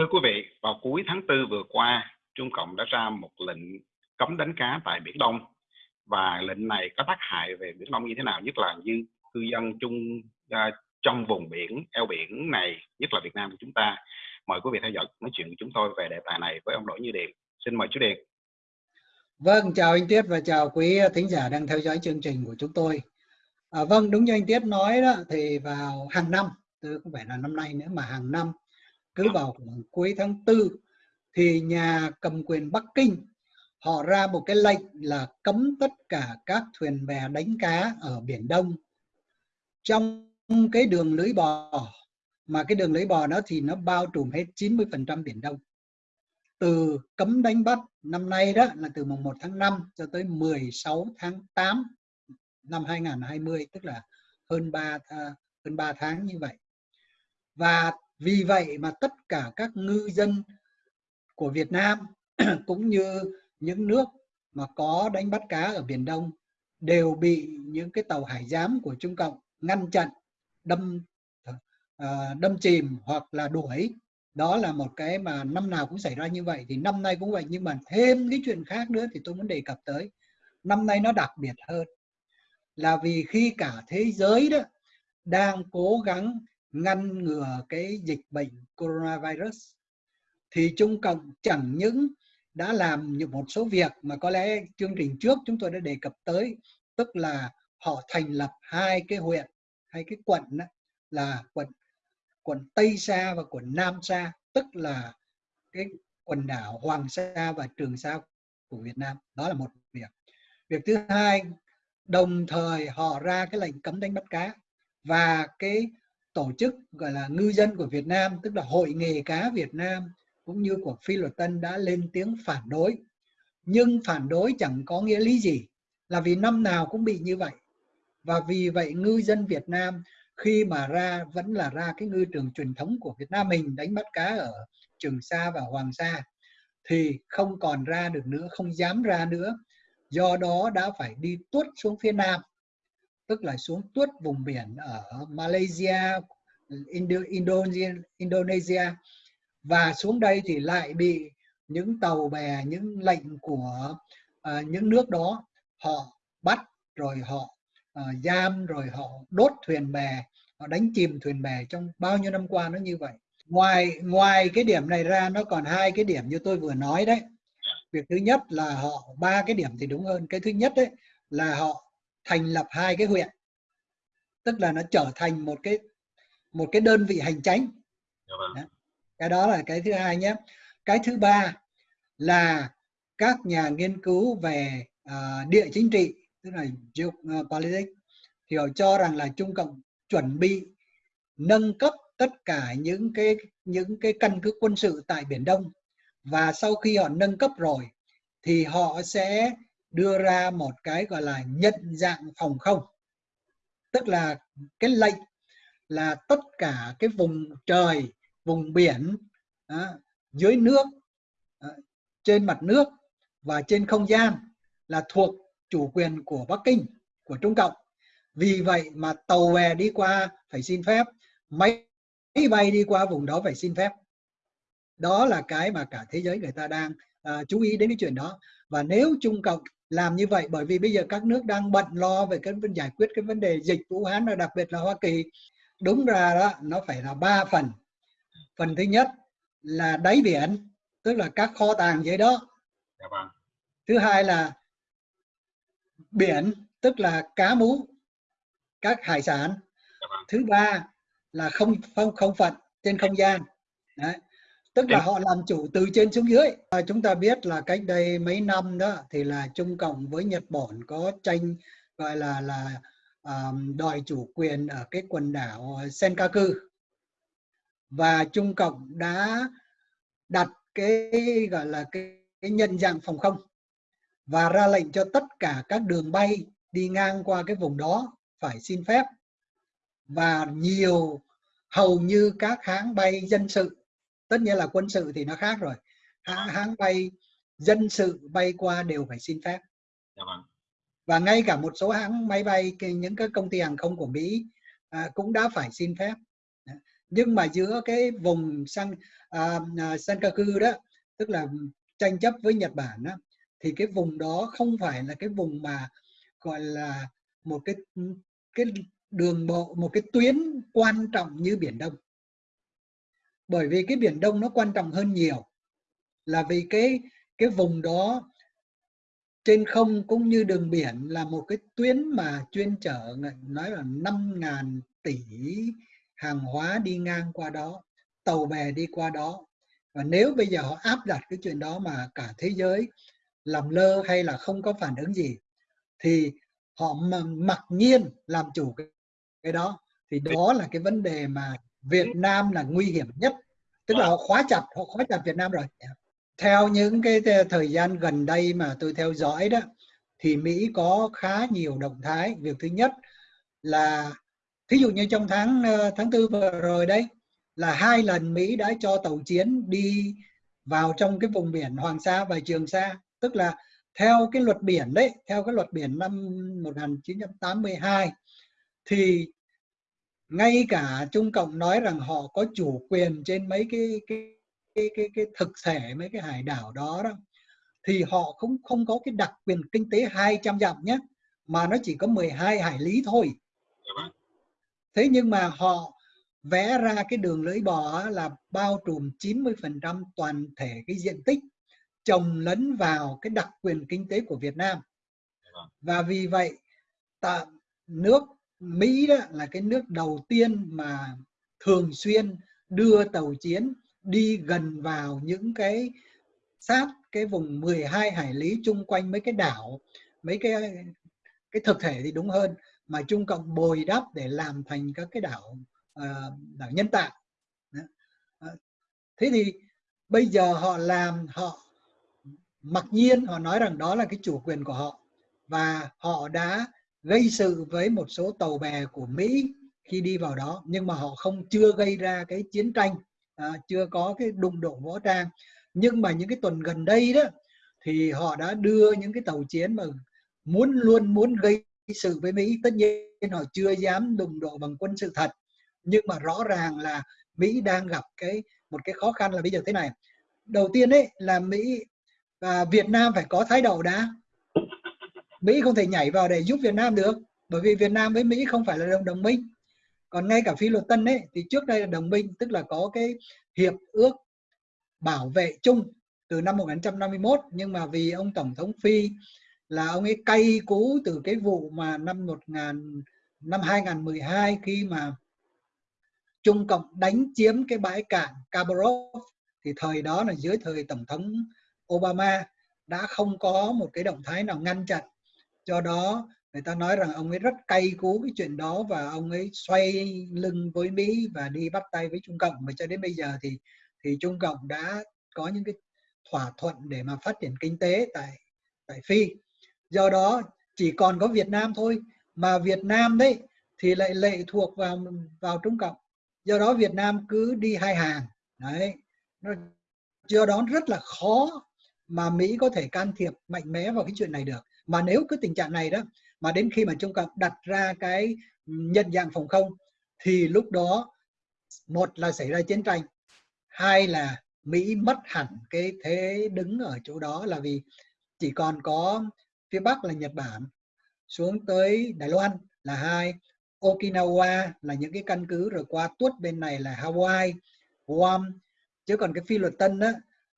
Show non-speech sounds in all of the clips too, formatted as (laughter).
Thưa quý vị, vào cuối tháng 4 vừa qua, Trung Cộng đã ra một lệnh cấm đánh cá tại Biển Đông và lệnh này có tác hại về Biển Đông như thế nào, nhất là như cư dân chung uh, trong vùng biển, eo biển này, nhất là Việt Nam của chúng ta. Mời quý vị theo dõi nói chuyện của chúng tôi về đề tài này với ông Đỗ Như Điền. Xin mời chú Điền. Vâng, chào anh Tiết và chào quý thính giả đang theo dõi chương trình của chúng tôi. À, vâng, đúng như anh Tiết nói đó, thì vào hàng năm, không phải là năm nay nữa mà hàng năm, cứ vào khoảng cuối tháng tư thì nhà cầm quyền Bắc Kinh, họ ra một cái lệnh là cấm tất cả các thuyền bè đánh cá ở Biển Đông. Trong cái đường lưới bò, mà cái đường lưới bò đó thì nó bao trùm hết 90% Biển Đông. Từ cấm đánh bắt năm nay đó là từ mùng 1 tháng 5 cho tới 16 tháng 8 năm 2020 tức là hơn 3 à, hơn 3 tháng như vậy. Và vì vậy mà tất cả các ngư dân của Việt Nam (clears throat) cũng như những nước mà có đánh bắt cá ở Biển Đông đều bị những cái tàu hải giám của Trung Cộng ngăn chặn, đâm ờ, đâm chìm hoặc là đuổi. Đó là một cái mà năm nào cũng xảy ra như vậy thì năm nay cũng vậy nhưng mà thêm cái chuyện khác nữa thì tôi muốn đề cập tới. Năm nay nó đặc biệt hơn là vì khi cả thế giới đó đang cố gắng ngăn ngừa cái dịch bệnh coronavirus thì Trung Cộng chẳng những đã làm những một số việc mà có lẽ chương trình trước chúng tôi đã đề cập tới tức là họ thành lập hai cái huyện hay cái quận đó, là quận quận Tây Sa và quận Nam Sa tức là cái quần đảo Hoàng Sa và Trường Sa của Việt Nam. Đó là một việc. Việc thứ hai đồng thời họ ra cái lệnh cấm đánh bắt cá và cái tổ chức, gọi là, ngư dân của Việt Nam, tức là hội nghề cá Việt Nam, cũng như của Phi Luật Tân đã lên tiếng phản đối. Nhưng phản đối chẳng có nghĩa lý gì, là vì năm nào cũng bị như vậy. Và vì vậy ngư dân Việt Nam khi mà ra, vẫn là ra cái ngư trường truyền thống của Việt Nam mình, đánh bắt cá ở Trường Sa và Hoàng Sa, thì không còn ra được nữa, không dám ra nữa. Do đó đã phải đi tuốt xuống phía Nam tức là xuống tuốt vùng biển ở Malaysia, Indonesia, Indonesia và xuống đây thì lại bị những tàu bè, những lệnh của uh, những nước đó họ bắt rồi họ uh, giam rồi họ đốt thuyền bè, họ đánh chìm thuyền bè trong bao nhiêu năm qua nó như vậy. Ngoài ngoài cái điểm này ra nó còn hai cái điểm như tôi vừa nói đấy. Việc thứ nhất là họ ba cái điểm thì đúng hơn. Cái thứ nhất đấy là họ thành lập hai cái huyện. Tức là nó trở thành một cái một cái đơn vị hành chánh. Dạ vâng. cái đó là cái thứ hai nhé. Cái thứ ba là các nhà nghiên cứu về uh, địa chính trị tức là geopolitics thì họ cho rằng là Trung Cộng chuẩn bị nâng cấp tất cả những cái những cái căn cứ quân sự tại Biển Đông. Và sau khi họ nâng cấp rồi thì họ sẽ đưa ra một cái gọi là nhận dạng phòng không. Tức là cái lệnh là tất cả cái vùng trời vùng biển à, dưới nước à, trên mặt nước và trên không gian là thuộc chủ quyền của Bắc Kinh của Trung Cộng. Vì vậy mà tàu bè đi qua phải xin phép máy bay đi qua vùng đó phải xin phép. Đó là cái mà cả thế giới người ta đang à, chú ý đến cái chuyện đó. Và nếu Trung Cộng làm như vậy bởi vì bây giờ các nước đang bận lo về cái vấn giải quyết cái vấn đề dịch Vũ Hán và đặc biệt là Hoa Kỳ. Đúng ra đó nó phải là ba phần. Phần thứ nhất là đáy biển tức là các kho tàng dưới đó. Dạ vâng. thứ hai là biển tức là cá mú các hải sản. Dạ vâng. thứ ba là không không không phận trên không gian. Đấy tức là họ làm chủ từ trên xuống dưới. À, chúng ta biết là cách đây mấy năm đó thì là Trung Cộng với Nhật Bản có tranh gọi là là um, đòi chủ quyền ở cái quần đảo Senkaku. Và Trung Cộng đã đặt cái gọi là cái, cái nhận dạng phòng không và ra lệnh cho tất cả các đường bay đi ngang qua cái vùng đó phải xin phép. Và nhiều hầu như các hãng bay dân sự tất nhiên là quân sự thì nó khác rồi. Hãng, hãng bay dân sự bay qua đều phải xin phép. Dạ vâng. và ngay cả một số hãng máy bay những cái công ty hàng không của Mỹ à, cũng đã phải xin phép. Nhưng mà giữa cái vùng sang à, à, Senkaku đó tức là tranh chấp với Nhật Bản đó, thì cái vùng đó không phải là cái vùng mà gọi là một cái cái đường bộ một cái tuyến quan trọng như biển Đông bởi vì cái biển Đông nó quan trọng hơn nhiều là vì cái cái vùng đó trên không cũng như đường biển là một cái tuyến mà chuyên chở nói là 5.000 tỷ hàng hóa đi ngang qua đó tàu bè đi qua đó. Và nếu bây giờ họ áp đặt cái chuyện đó mà cả thế giới làm lơ hay là không có phản ứng gì thì họ mặc nhiên làm chủ cái, cái đó. Thì đó là cái vấn đề mà Việt Nam là nguy hiểm nhất. Tức là họ khóa chặt họ khóa chặt Việt Nam rồi. Theo những cái thời gian gần đây mà tôi theo dõi đó thì Mỹ có khá nhiều động thái. Việc thứ nhất là thí dụ như trong tháng ờ, tháng tư vừa rồi đây là hai lần Mỹ đã cho tàu chiến đi vào trong cái vùng biển Hoàng Sa và Trường Sa. Tức là theo cái luật biển đấy theo cái luật biển năm 1982 thì ngay cả Trung Cộng nói rằng họ có chủ quyền trên mấy cái cái cái cái, cái thực thể mấy cái hải đảo đó đó thì họ cũng không có cái đặc quyền kinh tế 200 dặm nhé mà nó chỉ có 12 hải lý thôi dạ vâng. thế nhưng mà họ vẽ ra cái đường lưỡi bò là bao trùm 90% toàn thể cái diện tích trồng lấn vào cái đặc quyền kinh tế của Việt Nam dạ vâng. và vì vậy ta, nước Mỹ đó là cái nước đầu tiên mà thường xuyên đưa tàu chiến đi gần vào những cái sát cái vùng 12 hải lý chung quanh mấy cái đảo mấy cái cái thực thể thì đúng hơn mà Trung Cộng bồi đắp để làm thành các cái đảo uh, đảo nhân tạo. Ờ, thế thì bây giờ họ làm họ mặc nhiên họ nói rằng đó là cái chủ quyền của họ và họ đã gây sự với một số tàu bè của Mỹ khi đi vào đó nhưng mà họ không chưa gây ra cái chiến tranh à, chưa có cái đụng độ võ trang. Nhưng mà những cái tuần gần đây đó thì họ đã đưa những cái tàu chiến mà muốn luôn muốn gây sự với Mỹ. Tất nhiên họ chưa dám đụng độ bằng quân sự thật nhưng mà rõ ràng là Mỹ đang gặp cái một cái khó khăn là bây giờ thế này. Đầu tiên đấy là Mỹ và Việt Nam phải có thái độ đã. Mỹ không thể nhảy vào để giúp Việt Nam được, bởi vì Việt Nam với Mỹ không phải là đồng đồng minh. Còn ngay cả phi luật tân ấy, thì trước đây là đồng minh, tức là có cái hiệp ước bảo vệ chung từ năm 1951 nhưng mà vì ông tổng thống phi là ông ấy cay cú từ cái vụ mà năm 1000 năm 2012 khi mà Trung Cộng đánh chiếm cái bãi cạn Kabarov thì thời đó là dưới thời tổng thống Obama đã không có một cái động thái nào ngăn chặn do đó, người ta nói rằng ông ấy rất cay cú cái chuyện đó và ông ấy xoay lưng với Mỹ và đi bắt tay với Trung Cộng. Và cho đến bây giờ thì thì Trung Cộng đã có những cái thỏa thuận để mà phát triển kinh tế tại tại Phi. Do đó, chỉ còn có Việt Nam thôi, mà Việt Nam đấy thì lại lệ thuộc vào vào Trung Cộng. Do đó Việt Nam cứ đi hai hàng. Đấy. Nó do đó rất là khó mà Mỹ có thể can thiệp mạnh mẽ vào cái chuyện này được mà nếu cứ tình trạng này đó, mà đến khi mà Trung ta đặt ra cái nhận dạng phòng không, thì lúc đó một là xảy ra chiến tranh, hai là Mỹ mất hẳn cái thế đứng ở chỗ đó là vì chỉ còn có phía Bắc là Nhật Bản, xuống tới Đài Loan là hai, Okinawa là những cái căn cứ rồi qua tuốt bên này là Hawaii, Guam. Chứ còn cái phi luật tân đó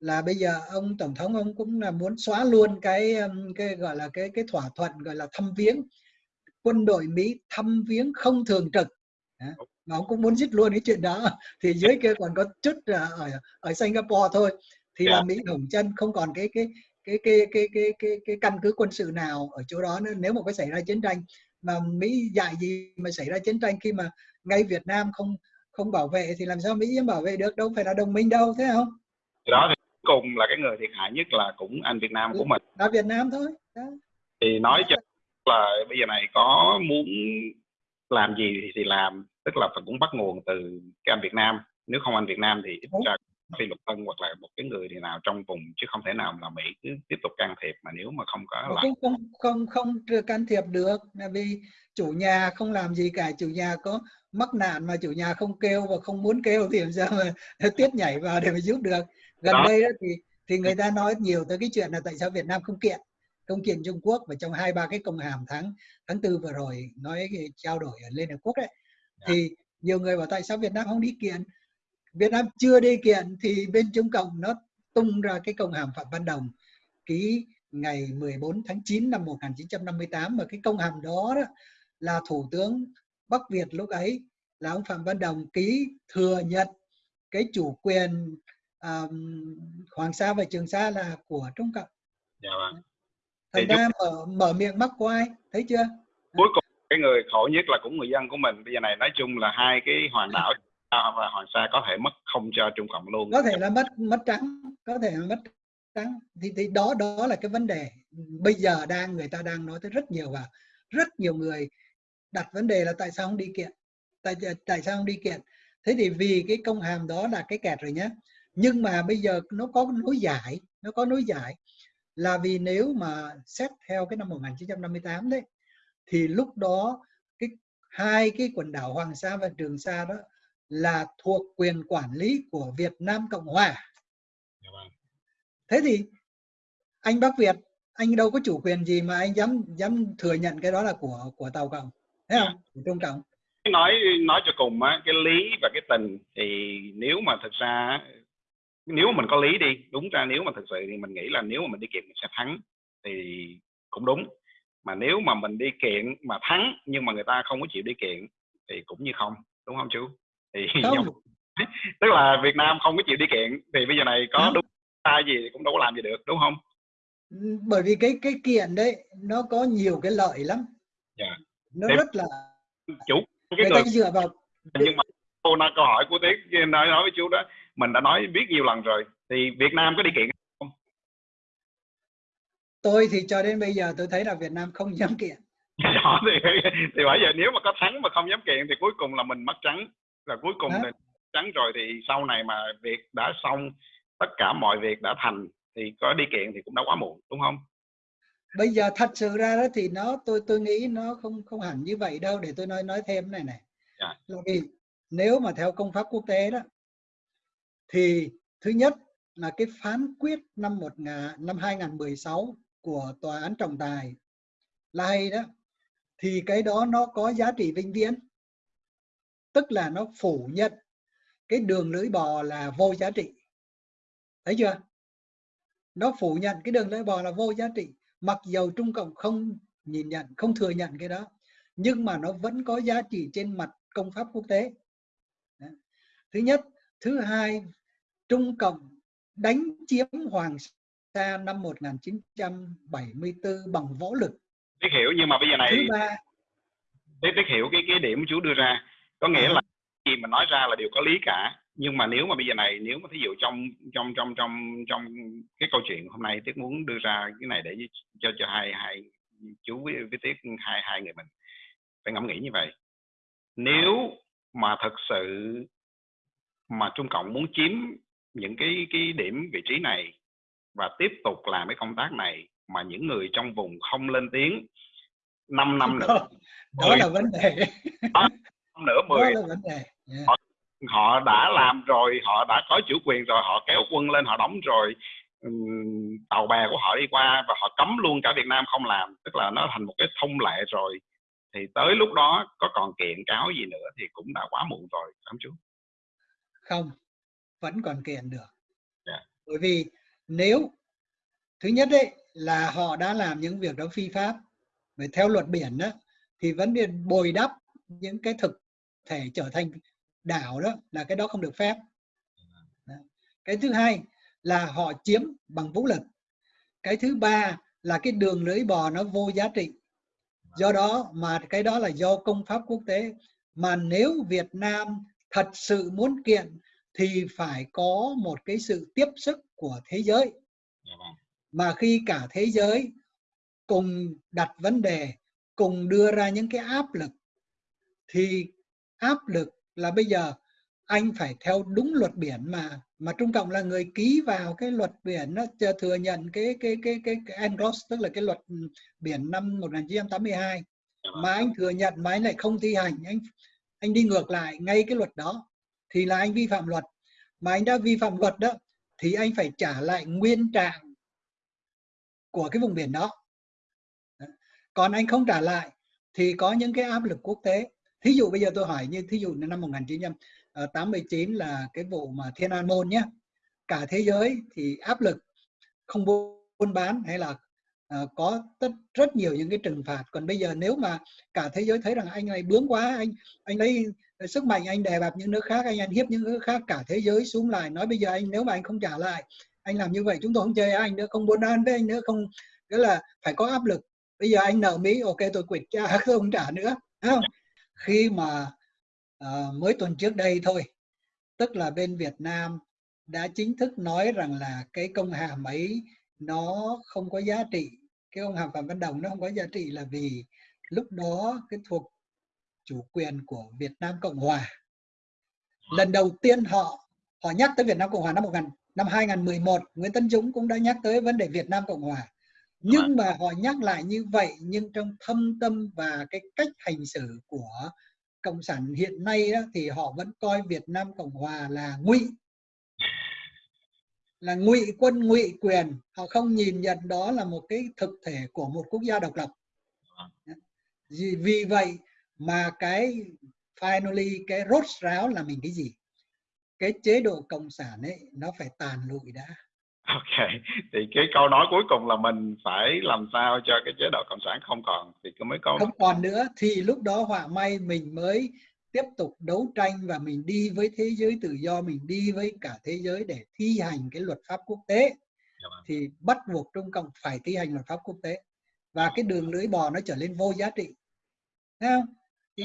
là bây giờ ông tổng thống ông cũng là muốn xóa luôn cái cái gọi là cái cái thỏa thuận gọi là thăm viếng. Quân đội Mỹ thăm viếng không thường trực. Mà ông cũng muốn dứt luôn cái chuyện đó. (laughs) Thì dưới kia còn có chút ở ở Singapore thôi. Thì là dạ. Mỹ hổng chân không còn cái cái cái cái cái cái cái cái căn cứ quân sự nào ở chỗ đó nữa. Nếu mà có xảy ra chiến tranh mà Mỹ dạy gì mà xảy ra chiến tranh khi mà ngay Việt Nam không không bảo vệ thì làm sao Mỹ bảo vệ được? Đâu phải là đồng minh đâu thế không? đó thì cùng là cái người thiệt hại nhất là cũng anh Việt Nam của mình. Là Việt Nam thôi. Đó. thì nói cho là bây giờ này có muốn làm gì thì, thì làm tức là phải cũng bắt nguồn từ cái anh Việt Nam. Nếu không anh Việt Nam thì ít ra phi luật tân hoặc là một cái người thì nào trong vùng chứ không thể nào là Mỹ cứ tiếp tục can thiệp mà nếu mà không có lại không không không không can thiệp được. Là vì chủ nhà không làm gì cả chủ nhà có mắc nạn mà chủ nhà không kêu và không muốn kêu thì làm sao mà (laughs) tiết nhảy vào để mà giúp được gần đó. đây đó thì thì người ta nói nhiều tới cái chuyện là tại sao Việt Nam không kiện không kiện Trung Quốc và trong hai ba cái công hàm tháng tháng tư vừa rồi nói cái trao đổi ở Liên Hợp Quốc đấy dạ. thì nhiều người bảo tại sao Việt Nam không đi kiện Việt Nam chưa đi kiện thì bên Trung Cộng nó tung ra cái công hàm Phạm Văn Đồng ký ngày 14 tháng 9 năm 1958 mà cái công hàm đó, đó là Thủ tướng Bắc Việt lúc ấy là ông Phạm Văn Đồng ký thừa nhận cái chủ quyền um, Hoàng Sa và Trường Sa là của Trung Cộng. Dạ vâng. Thành ra mở, mở miệng mắc của ai, thấy chưa? Cuối cùng cái người khổ nhất là cũng người dân của mình. Bây giờ này nói chung là hai cái hoàng đảo (laughs) và Hoàng Sa có thể mất không cho Trung Cộng luôn. Có thể là mất mất trắng, có thể là mất trắng. Thì, thì đó đó là cái vấn đề. Bây giờ đang người ta đang nói tới rất nhiều và rất nhiều người đặt vấn đề là tại sao không đi kiện tại tại sao không đi kiện thế thì vì cái công hàm đó là cái kẹt rồi nhé nhưng mà bây giờ nó có nối giải nó có nối giải là vì nếu mà xét theo cái năm 1958 đấy thì lúc đó cái hai cái quần đảo Hoàng Sa và Trường Sa đó là thuộc quyền quản lý của Việt Nam Cộng Hòa. Dạ vâng. Thế thì anh Bắc Việt anh đâu có chủ quyền gì mà anh dám dám thừa nhận cái đó là của của tàu cộng thấy không của trung cộng nói nói cho cùng á cái lý và cái tình thì nếu mà thực ra nếu mình có lý đi đúng ra nếu mà thực sự thì mình nghĩ là nếu mà mình đi kiện mình sẽ thắng thì cũng đúng mà nếu mà mình đi kiện mà thắng nhưng mà người ta không có chịu đi kiện thì cũng như không đúng không chú thì (laughs) không. (laughs) tức là Việt Nam không có chịu đi kiện thì bây giờ này có đúng sai gì cũng đâu có làm gì được đúng không bởi vì cái cái kiện đấy nó có nhiều cái lợi lắm yeah. Dạ. nó Thế rất là chủ cái người ta dựa vào nhưng mà câu nói câu hỏi của Tiết nói nói với chú đó mình đã nói biết nhiều lần rồi thì Việt Nam có đi kiện không? Tôi thì cho đến bây giờ tôi thấy là Việt Nam không dám kiện. (laughs) Đó, thì, thì bây giờ nếu mà có thắng mà không dám kiện thì cuối cùng là mình mất trắng. Là cuối cùng là trắng rồi thì sau này mà việc đã xong tất cả mọi việc đã thành thì có đi kiện thì cũng đã quá muộn đúng không? Bây giờ thật sự ra đó thì nó tôi tôi nghĩ nó không không hẳn như vậy đâu để tôi nói nói thêm này này. Yeah. Dạ. là vì nếu mà theo công pháp quốc tế đó thì thứ nhất là cái phán quyết năm một năm 2016 của tòa án trọng tài là hay đó. Thì cái đó nó có giá trị vĩnh viễn. Tức là nó phủ nhận cái đường lưỡi bò là vô giá trị. Thấy chưa? Nó phủ nhận cái đường lưỡi bò là vô giá trị, mặc dầu Trung Cộng không nhìn nhận, không thừa nhận cái đó, nhưng mà nó vẫn có giá trị trên mặt công pháp quốc tế. Thứ nhất. Thứ hai Trung Cộng đánh chiếm Hoàng Sa năm 1974 bằng võ lực. Tiết hiểu nhưng mà bây giờ này thứ ba. Tiết, tiết hiểu cái cái điểm chú đưa ra. Có nghĩa à. là gì mà nói ra là đều có lý cả. Nhưng mà nếu mà bây giờ này nếu mà thí dụ trong trong trong trong trong cái câu chuyện hôm nay tiết muốn đưa ra cái này để cho cho hai hai chú với, với tiết hai hai người mình phải ngẫm nghĩ như vậy. Nếu mà thật sự mà trung cộng muốn chiếm những cái cái điểm vị trí này và tiếp tục làm cái công tác này mà những người trong vùng không lên tiếng 5 năm nữa. (laughs) Đó, đó là vấn đề. (laughs) Đó, nữa 10 đó là vấn đề. Yeah. họ họ đã làm rồi họ đã có chủ quyền rồi họ kéo quân lên họ đóng rồi. Tàu bè của họ đi qua và họ cấm luôn cả Việt Nam không làm tức là nó thành một cái thông lệ rồi. Thì tới lúc đó có còn kiện cáo gì nữa thì cũng đã quá muộn rồi không chú. Không vẫn còn kiện được. Yeah. Dạ. bởi vì nếu thứ nhất đấy là họ đã làm những việc đó phi pháp về theo luật biển đó thì vấn đề bồi đắp những cái thực thể trở thành đảo đó là cái đó không được phép. Cái thứ hai là họ chiếm bằng vũ lực. Cái thứ ba là cái đường lưỡi bò nó vô giá trị. Do đó mà cái đó là do công pháp quốc tế. Mà nếu Việt Nam thật sự muốn kiện thì phải có một cái sự tiếp sức của thế giới. Mà khi cả thế giới cùng đặt vấn đề cùng đưa ra những cái áp lực thì áp lực là bây giờ anh phải theo đúng luật biển mà mà Trung Cộng là người ký vào cái luật biển nó thừa nhận cái cái cái cái, cái engross tức là cái luật biển năm 1982 mà anh thừa nhận mà anh lại không thi hành anh anh đi ngược lại ngay cái luật đó thì là anh vi phạm luật. Mà anh đã vi phạm luật đó thì anh phải trả lại nguyên trạng của cái vùng biển đó. Còn anh không trả lại thì có những cái áp lực quốc tế. Thí dụ bây giờ tôi hỏi như thí dụ năm 1989 ờ, là cái vụ mà Thiên An Môn nhé. Cả thế giới thì áp lực không buôn bán hay là uh, có tất rất nhiều những cái trừng phạt. Còn bây giờ nếu mà cả thế giới thấy rằng anh này bướng quá anh anh lấy sức mạnh anh đè bẹp những nước khác anh ăn hiếp những nước khác cả thế giới xuống lại. Nói bây giờ anh nếu mà anh không trả lại anh làm như vậy chúng tôi không chơi anh nữa không buôn bán với anh nữa không nghĩa là phải có áp lực. Bây giờ anh nợ mỹ ok tôi quỵt cha (laughs) không trả nữa không? Khi mà uh, mới tuần trước đây thôi tức là bên Việt Nam đã chính thức nói rằng là cái công hàm ấy nó không có giá trị cái công hàm Phạm Văn Đồng nó không có giá trị là vì lúc đó cái thuộc chủ quyền của Việt Nam Cộng Hòa. Lần đầu tiên họ họ nhắc tới Việt Nam Cộng Hòa năm 1000 năm 2011 Nguyễn Tân Dũng cũng đã nhắc tới vấn đề Việt Nam Cộng Hòa. Nhưng mà họ nhắc lại như vậy nhưng trong thâm tâm và cái cách hành xử của cộng sản hiện nay đó, thì họ vẫn coi Việt Nam Cộng Hòa là ngụy. Là ngụy quân ngụy quyền. Họ không nhìn nhận đó là một cái thực thể của một quốc gia độc lập. Vì vậy mà cái finally cái rốt ráo là mình cái gì? Cái chế độ cộng sản ấy nó phải tàn lụi đã. Ok thì cái câu nói cuối cùng là mình phải làm sao cho cái chế độ cộng sản không còn thì cứ mới có. Không còn nữa thì lúc đó họa may mình mới tiếp tục đấu tranh và mình đi với thế giới tự do mình đi với cả thế giới để thi hành cái luật pháp quốc tế. Dạ vâng. thì bắt buộc Trung Cộng phải thi hành luật pháp quốc tế. Và cái đường lưỡi bò nó trở nên vô giá trị. Thấy không? Thì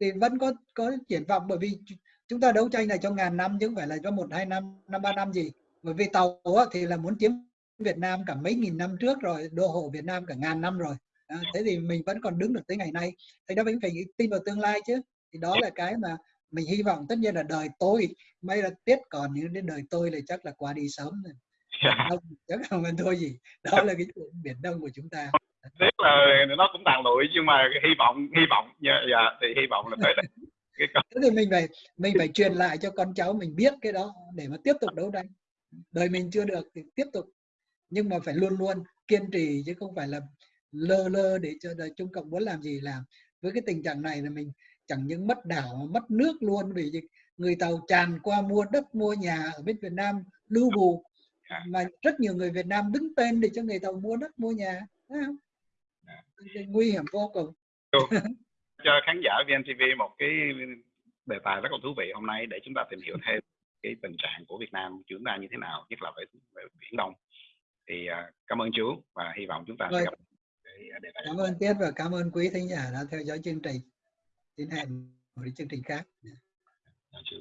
thì vẫn có có triển vọng bởi vì chúng ta đấu tranh này cho ngàn năm chứ không phải là cho một hai năm năm ba năm gì. Bởi vì tàu thì là muốn chiếm Việt Nam cả mấy nghìn năm trước rồi đô hộ Việt Nam cả ngàn năm rồi. À, thế thì mình vẫn còn đứng được tới ngày nay. Thì đó mình phải tin vào tương lai chứ. Thì đó là cái mà mình hy vọng. Tất nhiên là đời tôi may là tiết còn nhưng đến đời tôi là chắc là qua đi sớm rồi. Yeah. đông chắc không thôi gì. Đó là cái chuyện biển đông của chúng ta tiếc là nó cũng tàn lụi nhưng mà hy vọng hy vọng dạ, dạ thì hy vọng là tới (laughs) cái thế thì mình phải mình phải truyền lại cho con cháu mình biết cái đó để mà tiếp tục đấu tranh. Đời mình chưa được thì tiếp tục. Nhưng mà phải luôn luôn kiên trì chứ không phải là lơ lơ để cho đời Trung Cộng muốn làm gì làm. Với cái tình trạng này là mình chẳng những mất đảo mà mất nước luôn vì người tàu tràn qua mua đất mua nhà ở bên Việt Nam lưu bù. Dạ. mà rất nhiều người Việt Nam đứng tên để cho người tàu mua đất mua nhà không? nguy hiểm vô cùng. (laughs) Cho khán giả VNTV một cái đề tài rất là thú vị hôm nay để chúng ta tìm hiểu thêm cái tình trạng của Việt Nam chúng ta như thế nào nhất là về, về biển Đông. Thì uh, cảm ơn chú và hy vọng chúng ta Rồi. sẽ gặp đề tài cảm ơn Tiết và cảm ơn quý thính giả đã theo dõi chương trình. Đến hẹn một chương trình khác. Dạ, Thank you.